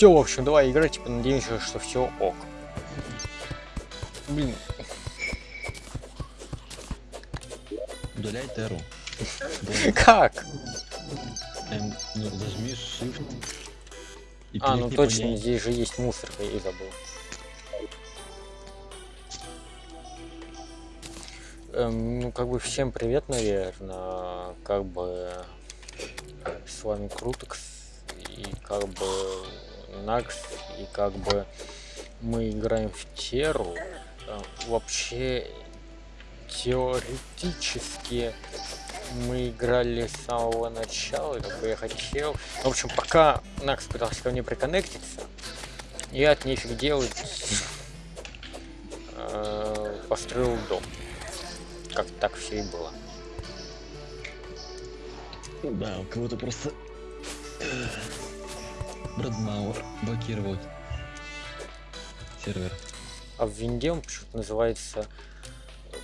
все, в общем, давай играть, типа, надеемся, что все ок. Блин. Удаляй теру. Как? Эм, ну, зажми shift. И А, ну точно, ней. здесь же есть мусорка, я и забыл. Эм, ну, как бы всем привет, наверное. Как бы с вами Крутекс и как бы Накс, и как бы мы играем в Теру. Э, Вообще, теоретически мы играли с самого начала, как бы я хотел. В общем, пока Накс пытался ко мне приконнектиться, я от нефиг делать э, построил дом. Как так все и было. Да, у кого-то просто... Брэдмауэр блокировал сервер. А в винде он почему-то называется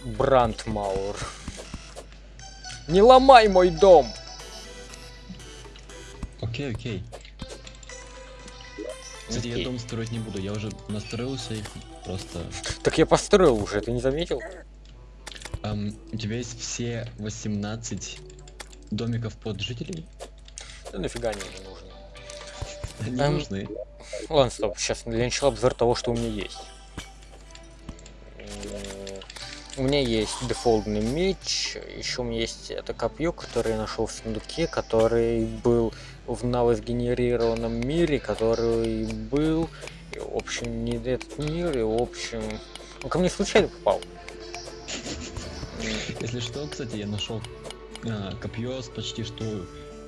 Брандмауэр. Не ломай мой дом! Окей, окей. Кстати, я дом строить не буду, я уже настроился и просто... Так я построил уже, ты не заметил? Ам, у тебя есть все 18 домиков под жителей? Да нафига они мне нужны. Они Эм, нужны. Ладно, стоп, сейчас для начала обзор того, что у меня есть. У меня есть дефолтный меч, еще у меня есть это копье, которое я нашел в сундуке, который был в навосгенерированном мире, который был, и, в общем, не этот мир, и, в общем, он ко мне случайно попал. Если что, кстати, я нашел а, копье с почти что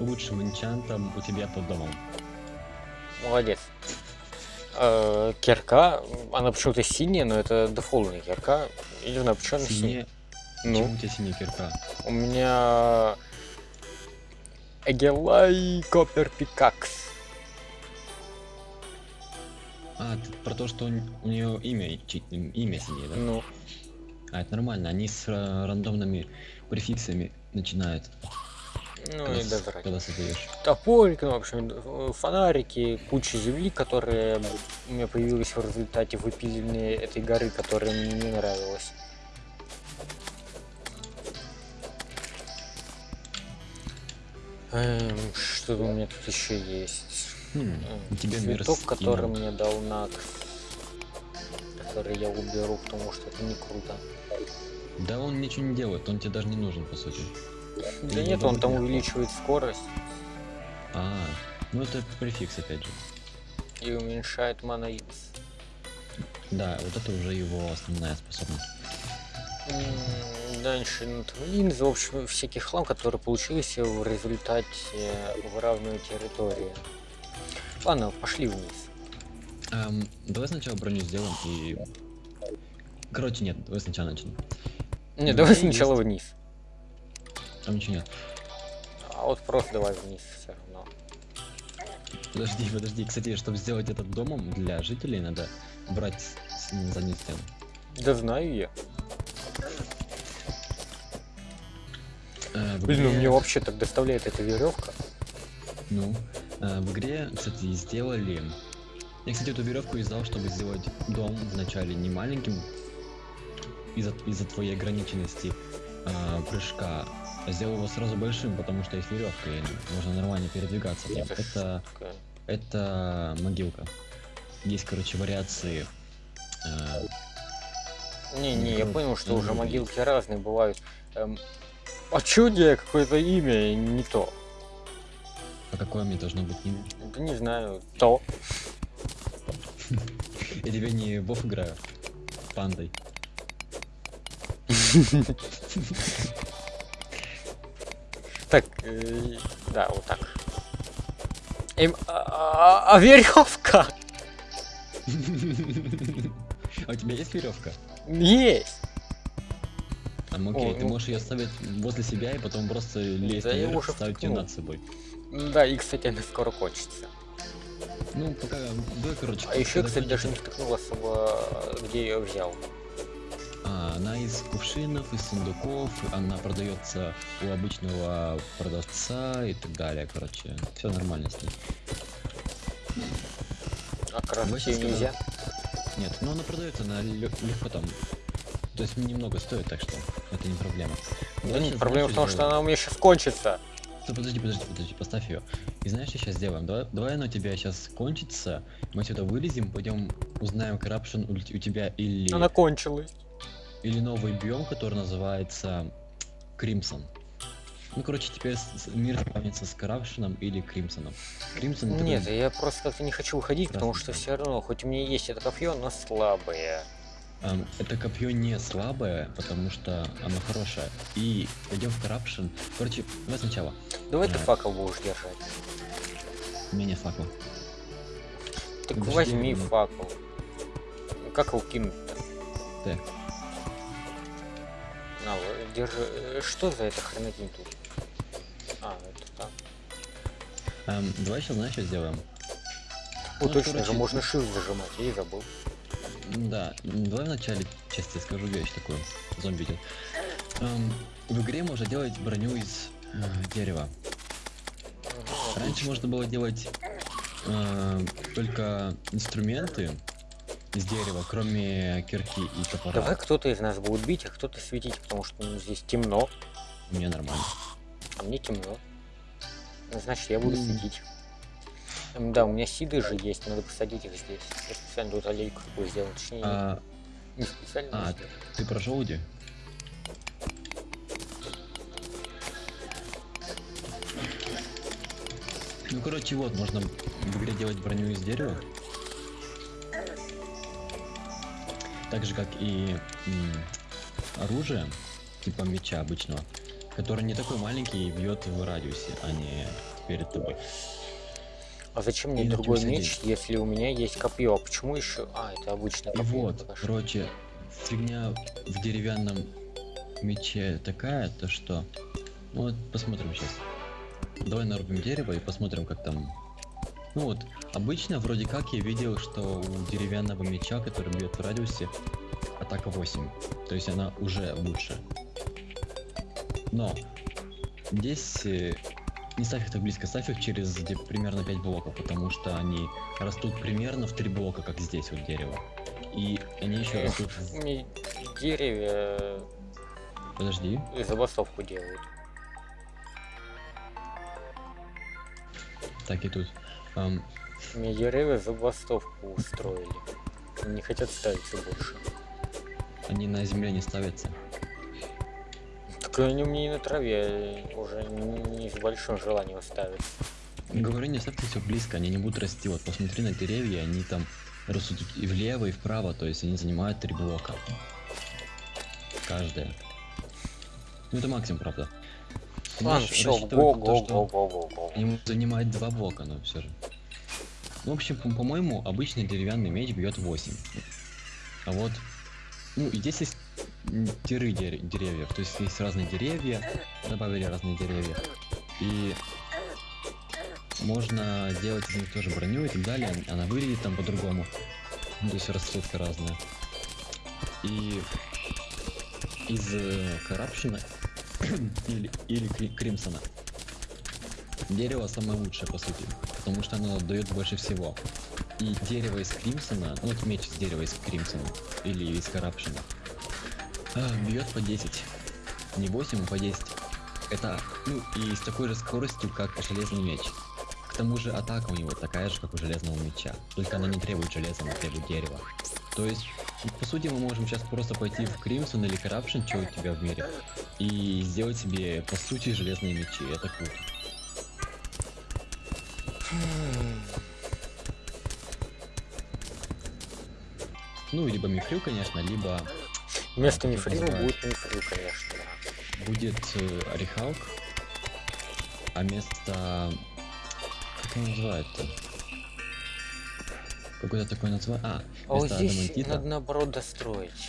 лучшим энчантом у тебя под домом. Молодец. Э, Кирка, она почему-то синяя, но это дефолтная кирка. Я не знаю, почему она синяя. Ну. Почему у тебя синяя кирка? У меня Эгелай Копер Пикакс. А, ты про то, что у нее имя, имя синее, да? Ну, А, это нормально, они с ра- рандомными префиксами начинают, ну когда, и когда создаешь. Топорик, ну, в общем, э, фонарики, куча земли, которые у меня появилась в результате выпиливания этой горы, которая мне не нравилась. Эм, что у меня тут еще есть? Хм, тебя мир Цветок, который мне дал Накс. Который я уберу, потому что это не круто. Да он ничего не делает, он тебе даже не нужен, по сути. Да не нет, он там увеличивает скорость А, ну это префикс, опять же. и уменьшает моноид. Да, вот это уже его основная способность. Дальше ну, в общем, всякий хлам, который получился в результате выравнивания территории. Ладно, пошли вниз. Эм, давай сначала броню сделаем и... Короче, нет, давай сначала начнем. Не, давай есть. сначала вниз. Там ничего нет. А вот просто давай вниз все равно. Подожди, подожди. Кстати, чтобы сделать этот домом для жителей, надо брать заднюю стену. Да знаю я. Э, Блин, ну игре- мне вообще так доставляет эта веревка. Ну, э, в игре, кстати, сделали... Я, кстати, эту веревку издал, чтобы сделать дом вначале не маленьким из-за из твоей ограниченности э, прыжка, сделал его сразу большим, потому что есть веревка, и можно нормально передвигаться. в нем. Это Это, могилка. Есть, короче, вариации. э, Не-не, я Микро- понял, что уже могилки разные бывают. Эм, а тебя какое-то имя не то? а какое мне должно быть имя? Да не знаю, то. Я тебя не Вов играю. Пандой. Так, э, да, вот так. Эм, а, а- а веревка А у тебя есть веревка? есть. А, ну окей, ты ну- можешь ее ставить возле себя и потом просто лезть наверх, ставить ее над собой. Да, и, кстати, она скоро кончится. Ну, пока, да, короче. А еще, кстати, даже не втыкнул особо, где я ее взял. А, она из кувшинов, из сундуков, она продается у обычного продавца и так далее, короче. Все нормально с ней. А крафтить нельзя? Нет, но она продается, она легко там. То есть немного стоит, так что это не проблема. Да нет, проблема в том, что она у меня сейчас кончится. Стой, подожди, подожди, подожди, поставь ее. И знаешь, что сейчас сделаем? Давай, давай она у тебя сейчас кончится, мы сюда вылезем, пойдем узнаем у, у тебя или, Она кончилась. Или новый биом, который называется Crimson. Ну, короче, теперь мир спавнится с коррупшеном или Кримсоном. Кримсон это Нет, такой- я просто как-то не хочу выходить, потому что все равно, хоть у меня есть это копье, но слабое. Ам, это копье не слабое, потому что оно хорошее. И пойдем в коррупшн. Короче, давай сначала. Давай ты Да. факел будешь держать. Меня факла. Так Подожди, возьми ну. факел. Как его кинуть-то? Так. На, вот, держи. Э, Что за это хренотень тут? А, это так. Ам, давай сейчас, знаешь, что сделаем? О, Ну, точно же, короче- можно shift зажимать, я и забыл. Да, давай в начале тебе скажу вещь такую. Зомби идет. Ам, в игре можно делать броню из э, дерева. Раньше можно было делать э, только инструменты из дерева, кроме кирки и топора. Давай кто-то из нас будет бить, а кто-то светить, потому что ну, здесь темно, Мне нормально. а мне темно. Ну, значит, я буду светить. Да, у меня сиды же есть, надо посадить их здесь. Я специально тут аллейку такую сделал, точнее, А, не специально. а сделал. ты про желуди? Ну, короче, вот, можно в игре делать броню из дерева. Так же, как и оружие, типа меча обычного, который не такой маленький и бьет в радиусе, а не перед тобой. А зачем мне И другой меч, если у меня есть копье? А почему еще? А, это обычное И копье. вот, пока что. короче, фигня в деревянном мече такая, то что... Ну вот, посмотрим сейчас. Давай нарубим дерево и посмотрим, как там... Ну вот, обычно вроде как я видел, что у деревянного меча, который бьет в радиусе, атака 8. То есть она уже лучше. Но здесь э, не ставь их так близко, ставь их через где примерно 5 блоков, потому что они растут примерно в 3 блока, как здесь вот дерево. И они еще растут... Мне деревья Подожди. э, забастовку делают. Так и тут. Ам, Мне деревья забастовку устроили. Не хотят ставиться больше. они на земле не ставятся. Так они у меня и на траве уже не с большим желанием ставят. Говорю, не ставьте все близко, они не будут расти. Вот посмотри на деревья, они там растут и влево, и вправо, то есть они занимают три блока. Каждая. Ну это максимум, правда. Можешь все, рассчитывать го, на то, го, что го, го, го, го. Они могут занимать два блока, но все же. Ну, в общем, по- по-моему, обычный деревянный меч бьет 8. А вот. Ну, и здесь есть тиры дер- деревьев. То есть есть разные деревья, добавили разные деревья. И можно делать из них тоже броню и так далее. Она выглядит там по-другому. То есть расцветка разная. И из э, Corruption или, или Кри- Кримсона Дерево самое лучшее, по сути, потому что оно дает больше всего. И дерево из Кримсона, ну вот меч из дерева из Кримсона, или из Коррупшена, бьет по 10. Не 8, а по 10. Это, ну, и с такой же скоростью, как железный меч. К тому же атака у него такая же, как у железного меча. Только она не требует железа, она требует дерева. То есть, по сути, мы можем сейчас просто пойти в Кримсон или Corruption, что у тебя в мире, и сделать себе, по сути, железные мечи. Это круто. Ну, либо мифрил, конечно, либо Вместо мифрила будет мифрил, конечно. будет э, Орехалк, а вместо... Как его называют-то? Какое-то такое название... А, А вот вместо здесь Адамантита... надо наоборот достроить.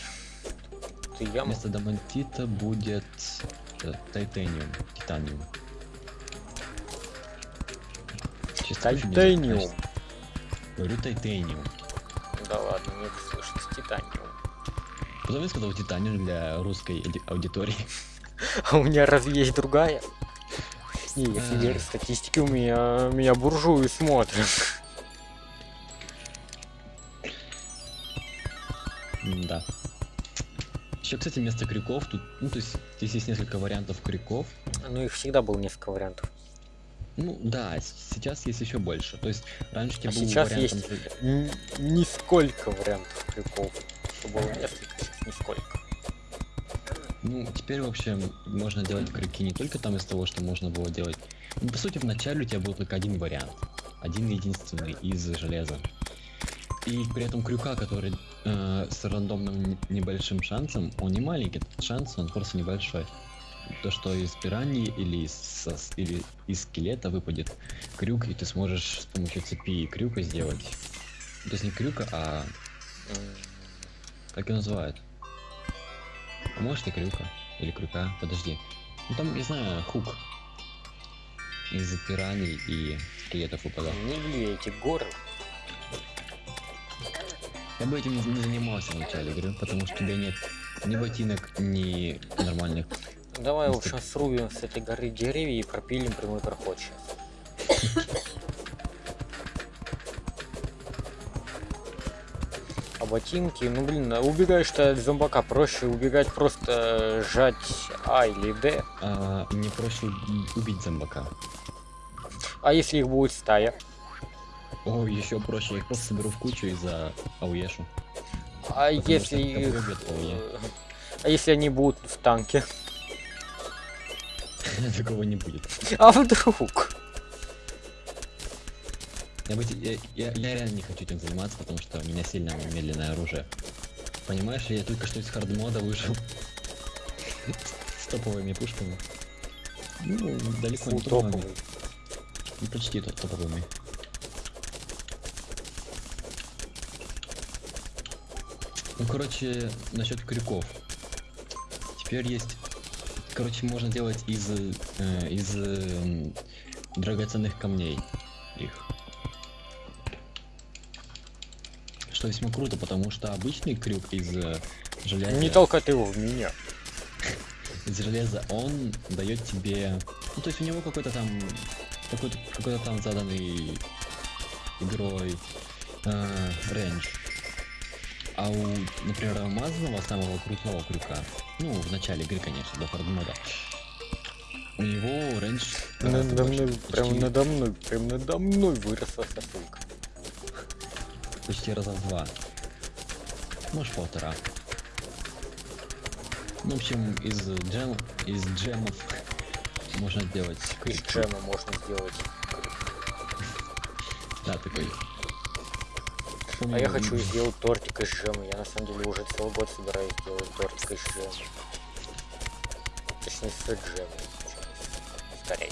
Ты яму. Вместо Адамантита будет э, Титаниум. Титаниум. Титаниум. Говорю Титаниум. Да ладно, мне слышится титаниум. Потом я сказал Титаниум для русской ауди- аудитории. А у меня разве есть другая? Не, если верить статистике, у меня, меня буржуи смотрят. Кстати, вместо крюков тут, ну, то есть, здесь есть несколько вариантов крюков. Ну, их всегда было несколько вариантов. Ну, да, сейчас есть еще больше. То есть, раньше А тебе был сейчас вариантом есть нисколько вариантов крюков. Что было несколько, сейчас нисколько. Ну, теперь, в общем, можно делать крюки не только там из того, что можно было делать. Ну, по сути, в начале у тебя был только один вариант. Один единственный из железа. И при этом крюка, который э, с рандомным не- небольшим шансом, он не маленький, шанс, он просто небольшой. То, что из пираньи или из, или из скелета выпадет крюк, и ты сможешь с помощью цепи и крюка сделать. То есть не крюка, а М, как его называют? А может и крюка. Или крюка. Подожди. Ну там, не знаю, хук. Из пираний и скелетов выпадал. Не люблю эти горы. Я бы этим не занимался в начале игры, потому что у тебя нет ни ботинок, ни нормальных. Давай, Мистер- общем, срубим с этой горы деревья и пропилим прямой проход сейчас. А ботинки, ну блин, убегаешь ты от зомбака, проще убегать просто жать А или Д. А, мне проще уб- убить зомбака. А если их будет стая? О, еще проще, я их просто соберу в кучу и за ауешу. А Потому если их... любят э, А если они будут в танке? Такого не будет. А вдруг? Я, я, я, я реально не хочу этим заниматься, потому что у меня сильно медленное оружие. Понимаешь, я только что из хардмода вышел. С топовыми пушками. Ну, далеко не топовыми. Ну, почти то- топовыми. Ну, короче, насчет крюков. Теперь есть... Короче, можно делать из, э, из э, драгоценных камней их. Что весьма круто, потому что обычный крюк из э, железа... Не толкай ты его в меня. из железа, он дает тебе. Ну, то есть у него какой-то там. Какой-то какой-то там заданный игрой э, range. А у, например, алмазного самого крутого крюка, ну, в начале игры, конечно, до хардмода, у него рейндж гораздо Надо больше, мной, прям почти, надо мной, прям надо мной выросла сосулька. почти раза в два. Может полтора. Ну, в общем, из джем, из джемов можно сделать Из джема можно сделать. Да, такой. А я хочу сделать тортик из джема. Я на самом деле уже целый год собираюсь сделать тортик из джема. Точнее, с джемом. Скорее.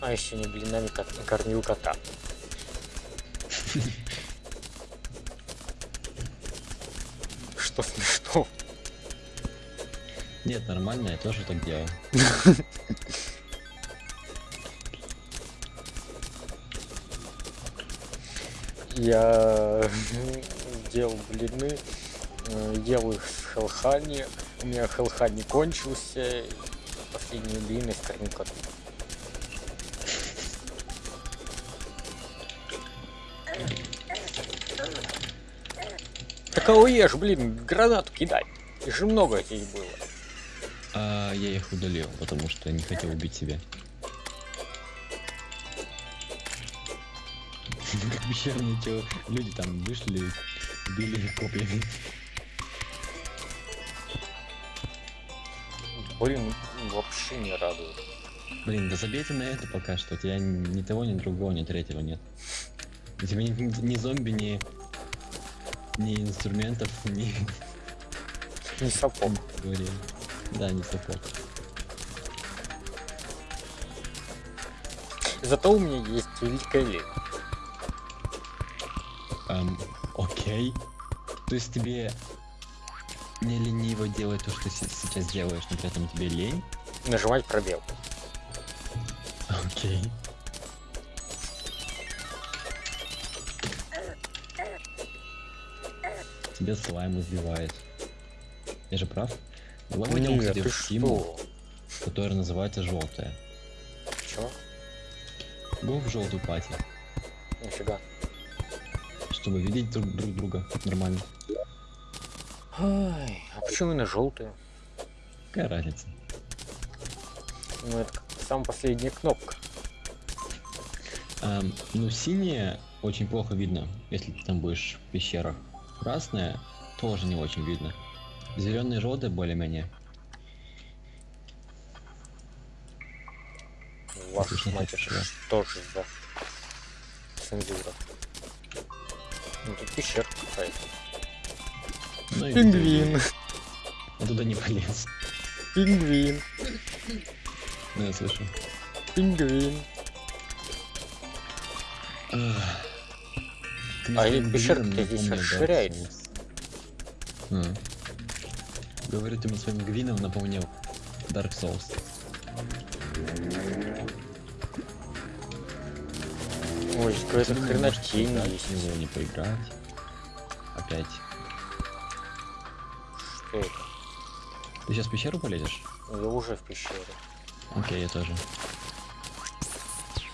А еще не блинами кот- кормил кота. Что смешно? Нет, нормально, я тоже так делал. Я делал блины, э, ел их с хелхани. У меня хелхани кончился. Последние блины коту. Так а уешь, блин, гранату кидай. Их же много здесь было. А я их удалил, потому что не хотел убить себя. Как пещерные чё, люди там вышли, били копьями. Блин, вообще не радует. Блин, да забейте на это пока что, у тебя ни того, ни другого, ни третьего нет. У тебя ни, ни- ни зомби, ни, ни инструментов, ни... Не сапог. Да, не сапог. Зато у меня есть великая лень. Эм, окей. То есть тебе не лениво делать то, что сейчас делаешь, но при этом тебе лень? Нажимать пробел. Окей. Тебя слайм убивает. Я же прав? Войдем, Нет, кстати, ты что? которая называется желтая. Чё? Го в желтую пати. Нифига. Чтобы видеть друг, друг друга нормально. Ай, а почему именно желтые? Какая разница? Ну, это самая последняя кнопка. Ам, ну, синяя очень плохо видно, если ты там будешь в пещерах. Красная тоже не очень видно. Зеленый и более-менее. Отлично, мать, что же за цензура? Ну, тут пещерка какая-то. Ну, и Пингвин, Я туда не полез. пингвин, Ну, я слышу. пингвин. А мне и своим пещерка здесь. Souls. А. Говорю, ты мне своим гвином напомнил Dark Souls. Здесь какая-то Почему хрена можешь тень поиграть, есть. него не поиграть. Опять. Что это? Ты сейчас в пещеру полезешь? Я уже в пещере. Окей, я тоже.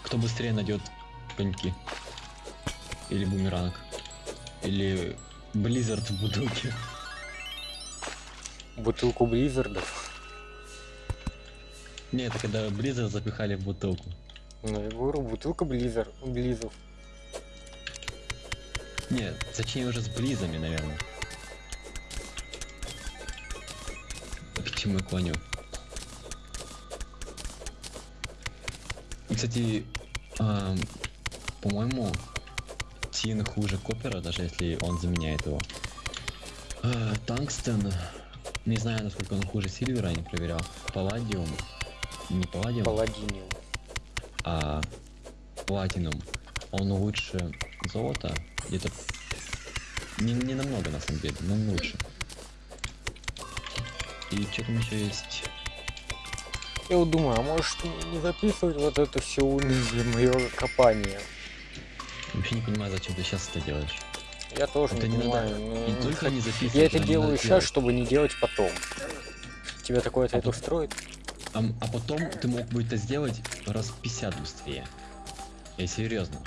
Кто быстрее найдет коньки? Или бумеранг? Или Близзард в бутылке? Бутылку Близзардов. Не, это когда Близзард запихали в бутылку. Ну, я говорю, бутылка Близзар, Близов. Не, точнее уже с Близами, наверное. К чему я клоню? И, кстати, ам, по-моему, Тин хуже Копера, даже если он заменяет его. А, Тангстен, не знаю, насколько он хуже Сильвера, не проверял. Палладиум, не Палладиум, Паладиниум. А Платинум, он лучше золота, где-то не, не намного на самом деле, но лучше. И что там еще есть? Я вот думаю, а может не записывать вот это все уныние мое копание? Вообще не понимаю, зачем ты сейчас это делаешь. Я тоже Это не не надо понимаю. ну, не не только не записывать, Я это делаю надо сейчас, делать. чтобы не делать потом. Тебя такой ответ А вот- устроит? А, а потом ты мог бы это сделать раз в 50 быстрее. Я серьезно.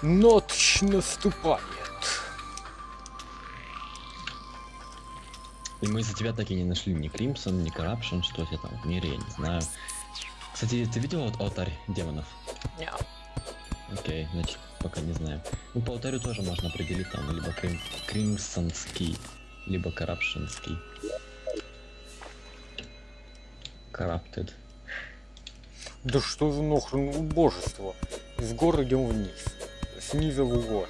Ночь наступает. И мы из-за тебя так и не нашли ни Кримсон, ни Коррупшн, что у тебя там в мире, я не знаю. Кстати, ты видел вот алтарь демонов? Не, Окей, значит, пока не знаю. Ну, по алтарю тоже можно определить там либо крим... Кримсонский, либо Коррупшнский. Corrupted. Да что за нахрен убожество? С гор идем вниз. Снизу в угор.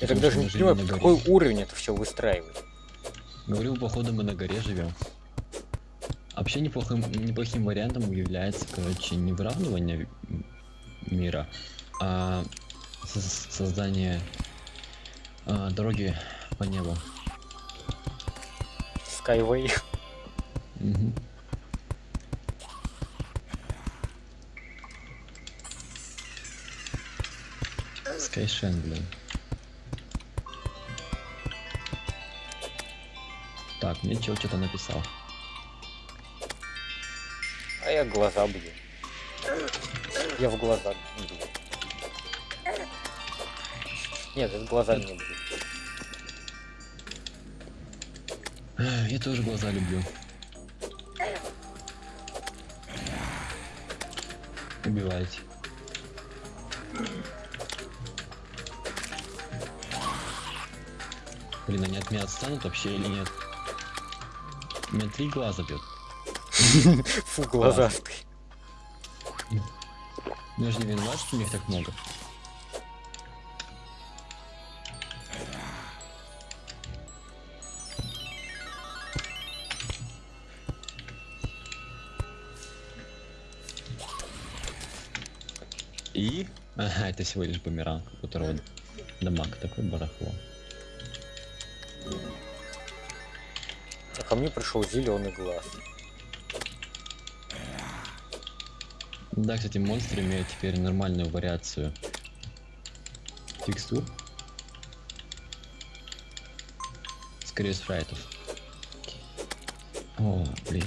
Я так даже не понимаю, под какой уровень это все выстраивает. Говорю, походу мы на горе живем. Вообще неплохим, неплохим вариантом является, короче, не выравнивание мира, а со- создание а, дороги по небу. Skyway. Мгм. Скайшен, блин. Так, мне чел что-то написал. А я глаза бью. Я в глаза бью. Нет, это глаза не бью. Я тоже глаза люблю. Убивайте. Блин, они от меня отстанут вообще или нет? У меня три глаза бьет. Фу, глазастый. Ну я же не виноват, что у них так много. И? Ага, это всего лишь бумеранг, у которого дамаг такой барахло. А ко мне пришел зеленый глаз. Да, кстати, монстры имеют теперь нормальную вариацию текстур. Скорее спрайтов. О, блин.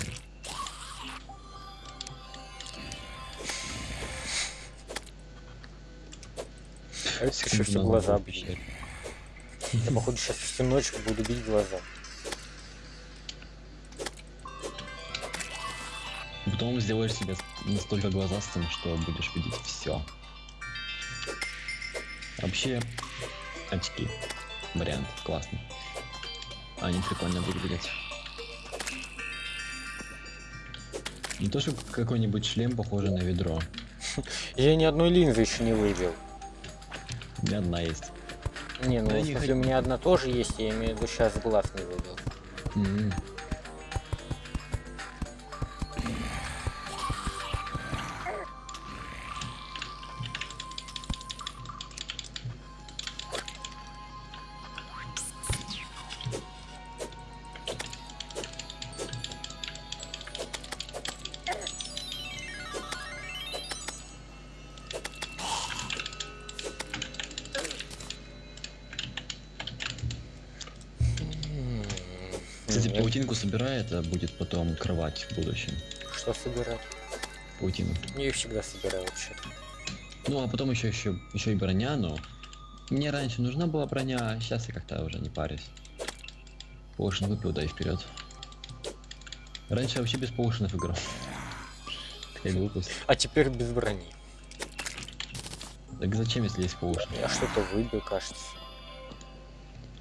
Кажется, еще что глаза обещали. Я, походу, сейчас всю ночь буду бить глаза. Потом сделаешь себе настолько глазастым, что будешь видеть все. Вообще, очки. Вариант классный. Они прикольно выглядят. Не то, что какой-нибудь шлем похожий на ведро. Я ни одной линзы еще не выбил. У меня одна есть. Не, ну да в смысле, у меня одна тоже есть, я имею в виду сейчас глаз не выбил. Mm -hmm. Кстати, паутинку собирай, это будет потом кровать в будущем. Что собирать? Паутину. Я всегда собираю вообще. Ну, а потом еще, еще, еще и броня, но... Мне раньше нужна была броня, а сейчас я как-то уже не парюсь. Поушен выпил, да и вперед. Раньше я вообще без поушенов играл. Такая глупость. А теперь без брони. Так зачем, если есть поушен? Я что-то выбил, кажется.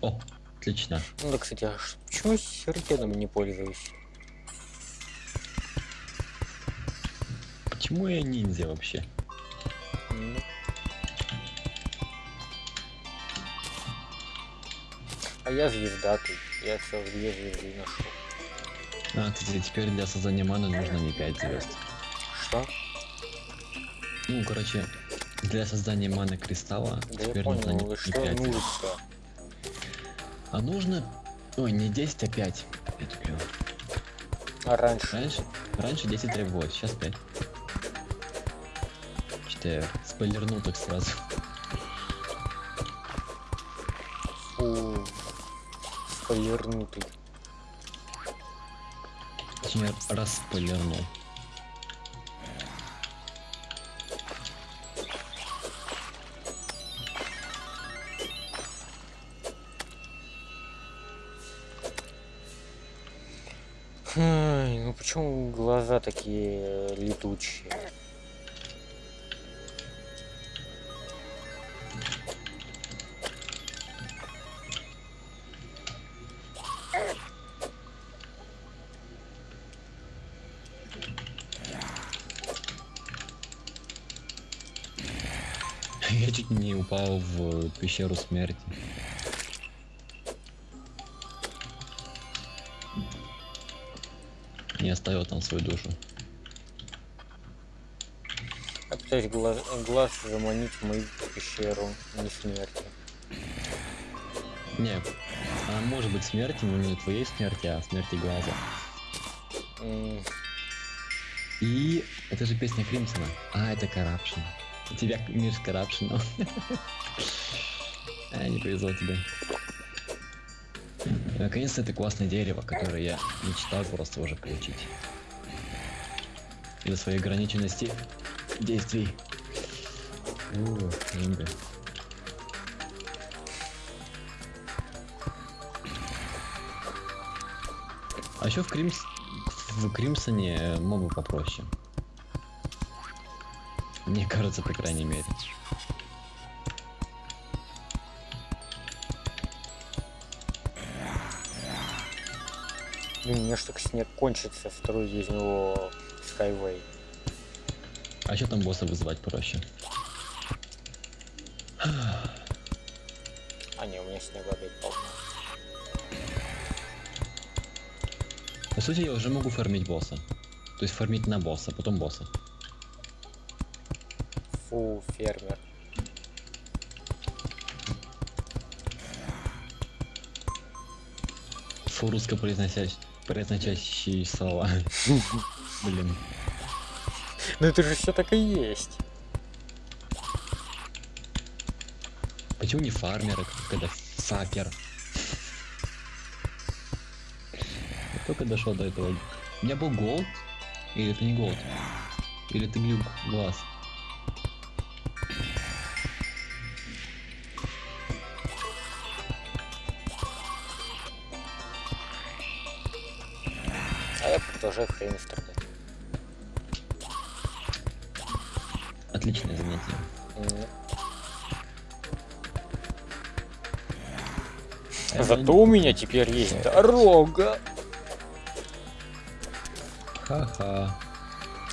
О, Отлично. Ну да, кстати, а почему сюрикеном не пользуюсь? Почему я ниндзя вообще? Ну. А я звезда тут. Я все две звезды нашел. А, кстати, теперь для создания маны нужно не 5 звезд. Что? Ну, короче, для создания маны кристалла да теперь я понял, нужно не, не 5 нужно? А нужно... Ой, не 10, а 5. 5 клево. А раньше? Раньше, раньше 10 требовалось, сейчас 5. Что-то я спойлернул так сразу. Фу. Спойлернутый. Точнее, распойлернул. Такие летучие? Я чуть не упал в пещеру смерти. Оставил там свою душу. Опять глаз, глаз заманить в мою пещеру, не смерти. Не, а может быть смерти, но не твоей смерти, а смерти глаза. Mm. И это же песня Кримсона. А, это Corruption. У тебя мир с Corruption. а, не повезло тебе. Наконец-то это классное дерево, которое я мечтал просто уже получить. Из-за своей ограниченности действий. Ух, А еще в Кримс... в Кримсоне мобы попроще. Мне кажется, по крайней мере. Мне что снег кончится, строю из него Skyway. А что там босса вызывать проще? А не, у меня снега опять полно. По сути, я уже могу фармить босса. То есть фармить на босса, потом босса. Фу, фермер. Фу, русско произносящий произносящие слова. Блин. Ну это же все так и есть. Почему не фармер, когда сапер? Я только дошел до этого. У меня был голд? Или это не голд? Или ты глюк глаз? Обожаю время страдать. Отличное занятие. А Зато у меня теперь есть дорога. Ха-ха.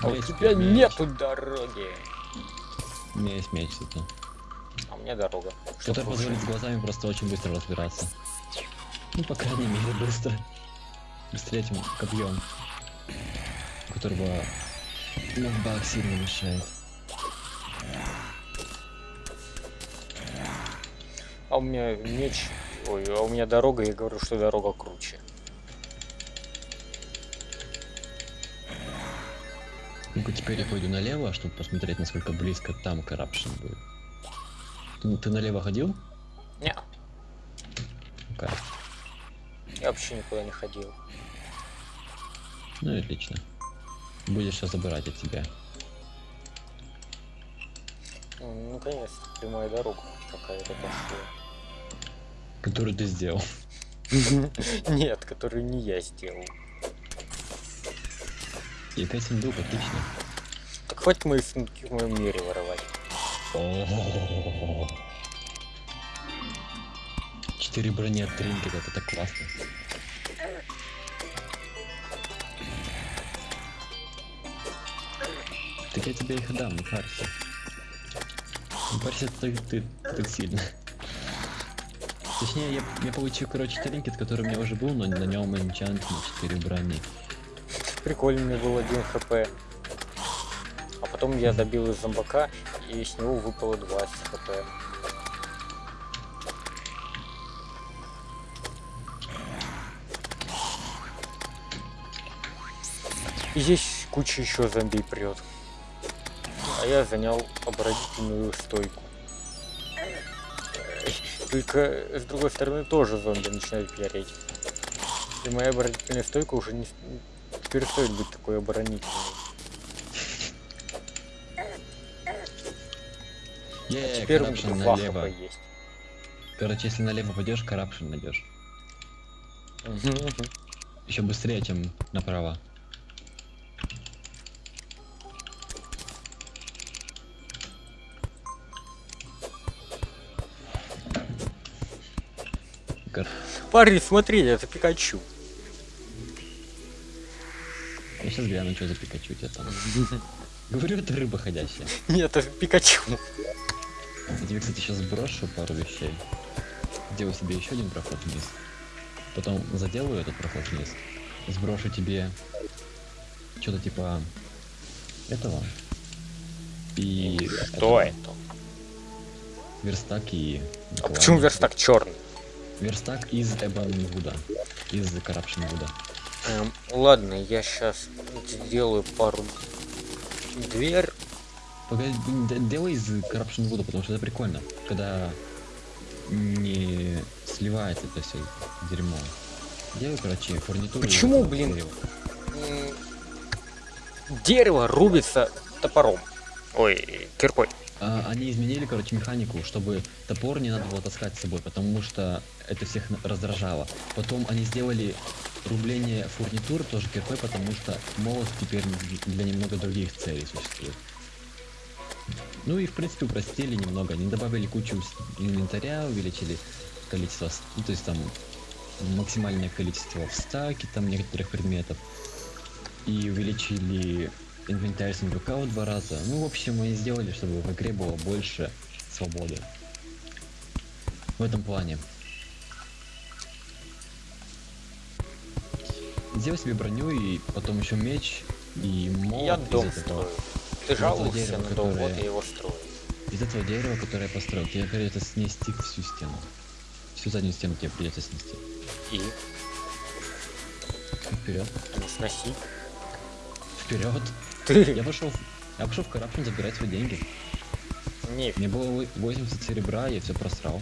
А у тебя меч. нету дороги. У меня есть меч зато. А у меня дорога. Что Который позволит с глазами просто очень быстро разбираться. Ну, по крайней мере, быстро. Быстрее этим копьем. Которого нокбак сильно мешает. А у меня меч. Ой, а у меня дорога, я говорю, что дорога круче. Ну-ка теперь я пойду налево, чтобы посмотреть, насколько близко там коррупшн будет. Ты, ты налево ходил? Не, Ну-ка. я вообще никуда не ходил. Ну и отлично. Будешь сейчас забирать от тебя. Ну, конечно, прямая дорога какая-то пошла. Который ты сделал. Нет, которую не я сделал. И опять сундук, отлично. Так хватит мои сундуки в моем мире воровать. Четыре брони от тринкета, это так классно. Я тебе их отдам, не парься. Не ты, ты так сильно. Точнее, я, я получил, короче, тринкет, который у меня уже был, но на нем энчант на 4 брони. Прикольно, мне был один хп. А потом я добил из зомбака, и с него выпало 20 хп. И здесь куча еще зомби прет. А я занял оборонительную стойку. Только с другой стороны тоже зомби начинают переть. И моя оборонительная стойка уже не, перестает быть такой оборонительной. Е, Теперь у меня налево. есть. Короче, если налево пойдешь, коррупшн найдешь. Еще быстрее, чем направо. Кор- Парень, смотри, это Пикачу. Я сейчас гляну, что за Пикачу у тебя там. Говорю, это рыба ходящая. Нет, это Пикачу. Я тебе, кстати, сейчас сброшу пару вещей. Сделаю себе еще один проход вниз. Потом заделаю этот проход вниз. Сброшу тебе что-то типа этого. И Что этого. это? Верстак и... А почему верстак черный? Верстак из Эбонвуда. Из Corruption Вуда. Эм, ладно, я сейчас сделаю пару дверь. Погоди, делай из Corruption Вуда, потому что это прикольно. Когда не сливается это все дерьмо. Делаю, короче, фурнитуру. Почему, блин? дерева. М, Дерево рубится топором. Ой, киркой. А, они изменили, короче, механику, чтобы топор не надо было таскать с собой, потому что это всех раздражало. Потом они сделали рубление фурнитур тоже киркой, потому что молот теперь для немного других целей существует. Ну и в принципе упростили немного. Они добавили кучу инвентаря, увеличили количество, ну, то есть там максимальное количество в стаке там некоторых предметов. И увеличили инвентарь сундука в два раза. Ну, в общем, они сделали, чтобы в игре было больше свободы. В этом плане. Сделай себе броню и потом еще меч и молот я из дом этого- строю. Ты этого жалуешься дерева, на дом, вот которое- я его строю. Из этого дерева, которое я построил, тебе придется снести всю стену. Всю заднюю стену тебе придется снести. И Вперед. не сноси. Вперед. Ты Я пошел. Я пошел в Corruption забирать свои деньги. не Мне было вы- 80 серебра, я все просрал.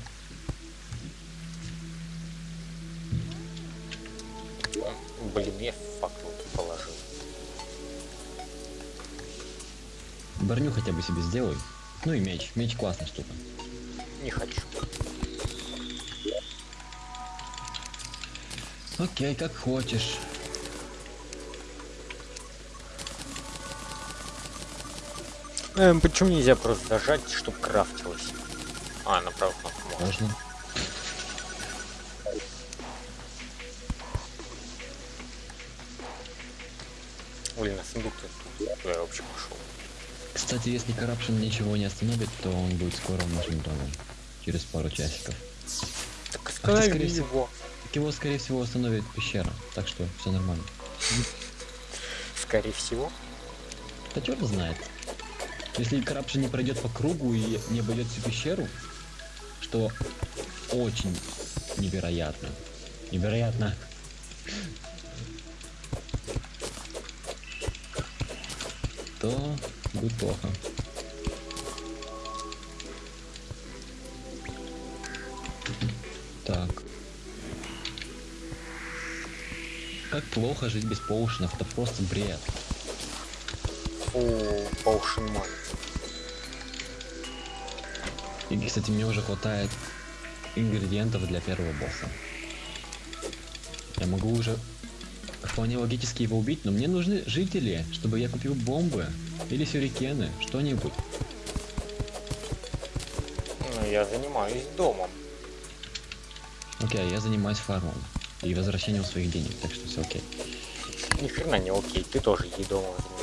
Блин, я факел положил. Броню хотя бы себе сделай. Ну и меч. Меч классная штука. Не хочу. Окей, как хочешь. Эм, почему нельзя просто зажать, чтобы крафтилось? А, на правую кнопку можно. Можно. Блин, на сундук я вообще пошел. Кстати, если Corruption ничего не остановит, то он будет скоро в нашем доме. Через пару часиков. Так останови скорее всего- его. Так его, скорее всего, остановит пещера. Так что все нормально. Скорее всего. Да черт знает. Если Corruption не пройдет по кругу и не обойдет всю пещеру, что очень невероятно. Невероятно. То будет плохо. Так. Как плохо жить без поушенов, это просто бред. Фу, Potion Man. И, кстати, мне уже хватает ингредиентов для первого босса. Я могу уже вполне логически его убить, но мне нужны жители, чтобы я купил бомбы или сюрикены, что-нибудь. Ну, я занимаюсь домом. Окей, я занимаюсь фармом и возвращением своих денег, так что все окей. Ни хрена не окей, ты тоже ей домом занимаешься.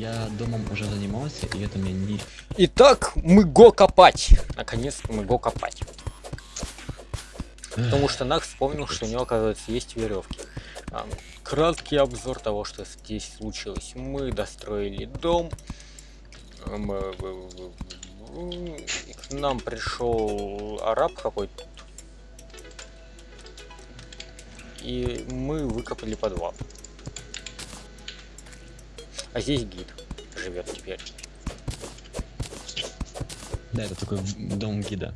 Я домом уже занимался, и это мне не... Итак, мы го копать. Наконец-то мы го копать. Потому что Нак вспомнил, что у него, оказывается, есть веревки. А, Краткий обзор того, что здесь случилось. Мы достроили дом. Э, К нам пришел араб какой-то. И мы выкопали подвал. А здесь гид живет теперь. Да, это такой дом гида.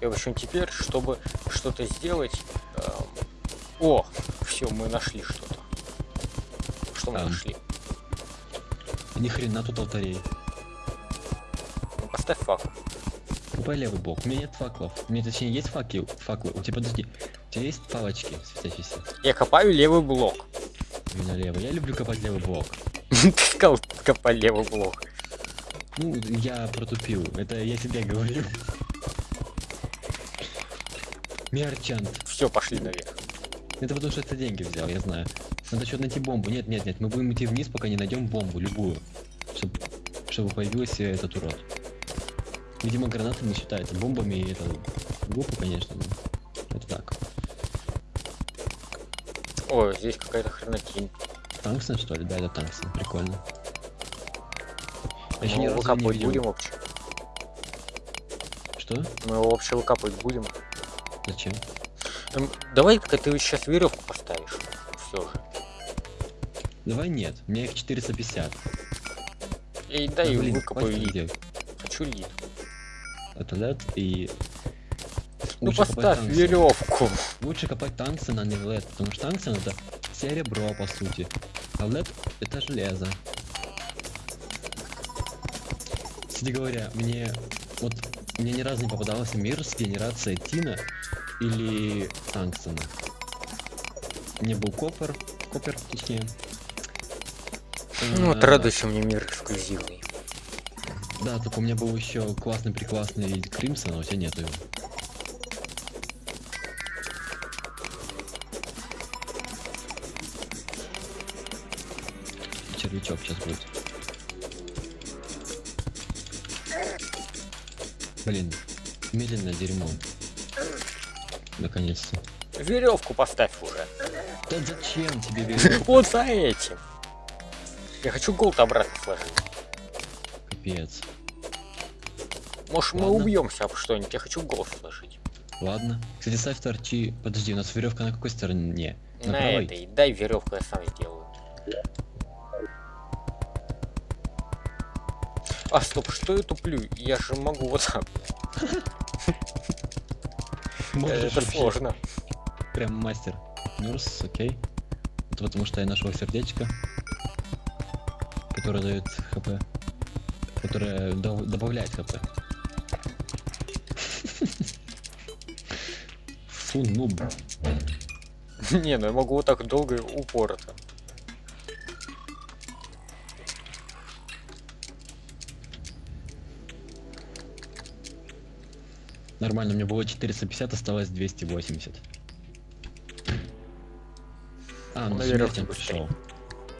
И, в общем, теперь, чтобы что-то сделать... эм, О, все, мы нашли что-то. Что мы Ам. нашли? Ни хрена тут алтарей. Ну, поставь факт. Купай левый блок. У меня нет факлов. У меня точнее есть факи, факлы. У тебя подожди. У тебя есть палочки светящиеся? Я копаю левый блок. Именно левый. Я люблю копать левый блок. Ты сказал, копай левый блок. Ну, я протупил. Это я тебе говорю. Мерчант. Все, пошли наверх. Это потому что это деньги взял, я знаю. Надо еще найти бомбу. Нет, нет, нет. Мы будем идти вниз, пока не найдем бомбу, любую. Чтобы, чтобы появился этот урод. Видимо, гранаты не считаются. Бомбами и это глупо, конечно, О, здесь какая-то хренотень. Тангстон, что ли? Да, это тангстон. Прикольно. Мы его выкапывать будем вообще. Что? Мы его вообще выкапывать будем. Зачем? Эм, Давай-ка ты сейчас веревку поставишь. Все же. Давай нет. У меня их 450. И дай Да, блин, выкопаю лид. Хочу лид. Это лед и... Ну поставь веревку. Лучше копать тангстон, а не лед, потому что тангстон это серебро, по сути. А лед это железо. Кстати говоря, мне вот мне ни разу не попадался мир с генерацией тина или тангстона. Мне был копер, копер, точнее. Ну вот Э, радуйся мне мир эксклюзивный. Да, только у меня был еще классный прекрасный Кримсон, а у тебя нету его. Червячок сейчас будет. Блин, медленное дерьмо. Наконец-то. Веревку поставь уже. Да зачем тебе веревка? Вот за этим. Я хочу голд обратно сложить. Капец. Может мы убьемся об что-нибудь. Я хочу голд сложить. Ладно. Кстати, ставь торчи. Подожди, у нас веревка на какой стороне? На, правой? этой. Дай веревку, я сам сделаю. А, стоп, что я туплю? Я же могу вот так. Это сложно. Прям мастер. Нюрс, окей. Это потому что я нашел сердечко, которое дает хп. Которое добавляет хп. Фу, нуб. Не, ну я могу вот так долго и упорото. Нормально, у меня было 450, осталось 280. А, ну На веревке он пришел.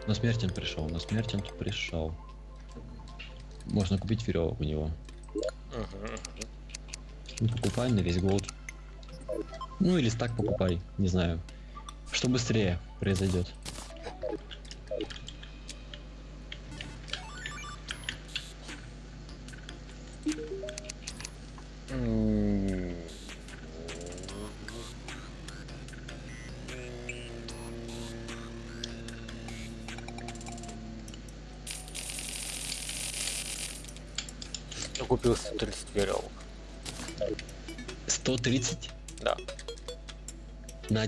На смерть он пришел, на смерть он пришел. Можно купить веревок у него. Мгм. Ну, покупай на весь голд. Ну или так покупай, не знаю. Что быстрее произойдет.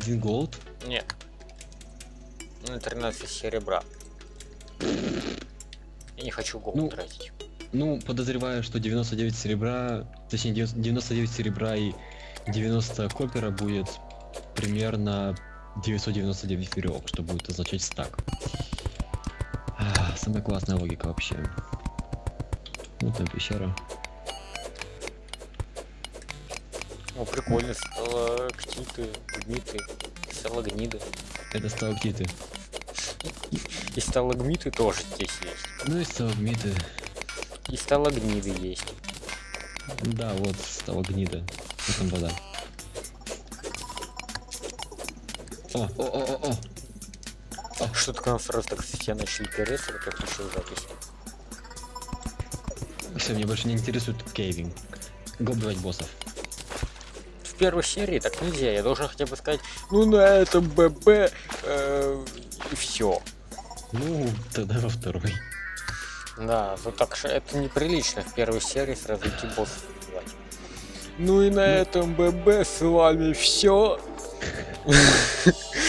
Один голд? Нет. На 13 серебра. Я не хочу голод Ну, тратить. Ну, подозреваю, что 99 серебра, точнее 90 99 серебра и 90 копера будет примерно 999 веревок, что будет означать стак. Самая классная логика вообще. Вот там пещера. О, прикольно, сталактиты, гниты, сталагниды. Это сталактиты. И сталагмиты тоже здесь есть. Ну и сталагмиты. И сталагниды есть. Да, вот сталагнида. Вот там вода. О, о, о, о, о. Что-то к нам сразу так все начали переться, как включил запись. Все, меня больше не интересует кейвинг. Го убивать боссов. В первой серии так нельзя, я должен хотя бы сказать, ну на этом ББ, э, и все. Ну, тогда во второй. Да, ну так что это неприлично в первой серии сразу идти боссов убивать. Ну и на этом ББ с вами все.